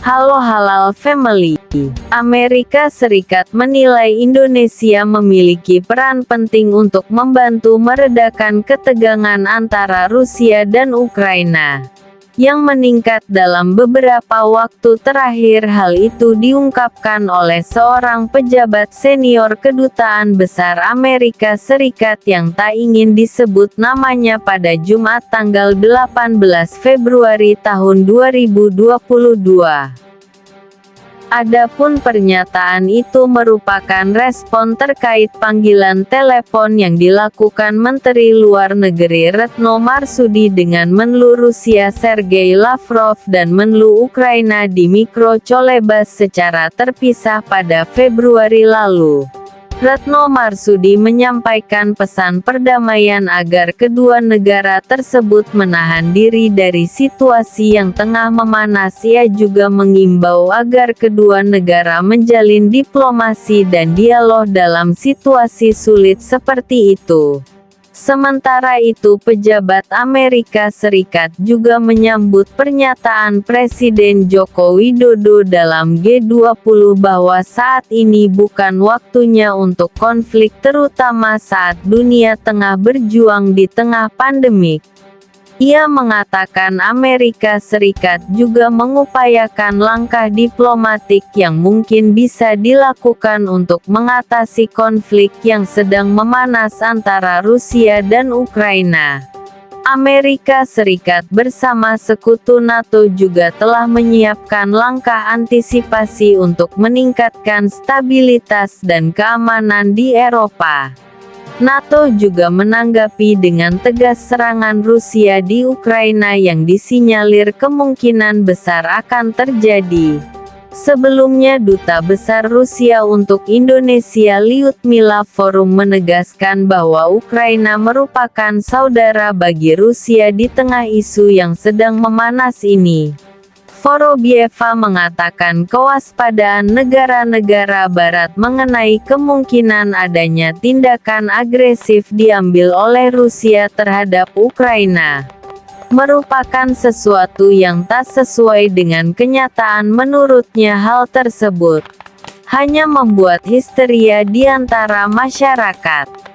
Halo Halal Family. Amerika Serikat menilai Indonesia memiliki peran penting untuk membantu meredakan ketegangan antara Rusia dan Ukraina yang meningkat dalam beberapa waktu terakhir hal itu diungkapkan oleh seorang pejabat senior Kedutaan Besar Amerika Serikat yang tak ingin disebut namanya pada Jumat tanggal 18 Februari tahun 2022. Adapun pernyataan itu merupakan respon terkait panggilan telepon yang dilakukan Menteri Luar Negeri Retno Marsudi dengan Menlu Rusia Sergei Lavrov dan Menlu Ukraina Dmytro Cholebas secara terpisah pada Februari lalu. Retno Marsudi menyampaikan pesan perdamaian agar kedua negara tersebut menahan diri dari situasi yang tengah memanas ia juga mengimbau agar kedua negara menjalin diplomasi dan dialog dalam situasi sulit seperti itu. Sementara itu pejabat Amerika Serikat juga menyambut pernyataan Presiden Joko Widodo dalam G20 bahwa saat ini bukan waktunya untuk konflik terutama saat dunia tengah berjuang di tengah pandemik. Ia mengatakan Amerika Serikat juga mengupayakan langkah diplomatik yang mungkin bisa dilakukan untuk mengatasi konflik yang sedang memanas antara Rusia dan Ukraina. Amerika Serikat bersama sekutu NATO juga telah menyiapkan langkah antisipasi untuk meningkatkan stabilitas dan keamanan di Eropa. NATO juga menanggapi dengan tegas serangan Rusia di Ukraina yang disinyalir kemungkinan besar akan terjadi. Sebelumnya Duta Besar Rusia untuk Indonesia Lyudmila Forum menegaskan bahwa Ukraina merupakan saudara bagi Rusia di tengah isu yang sedang memanas ini. Vorobieva mengatakan kewaspadaan negara-negara barat mengenai kemungkinan adanya tindakan agresif diambil oleh Rusia terhadap Ukraina merupakan sesuatu yang tak sesuai dengan kenyataan menurutnya hal tersebut hanya membuat histeria di antara masyarakat.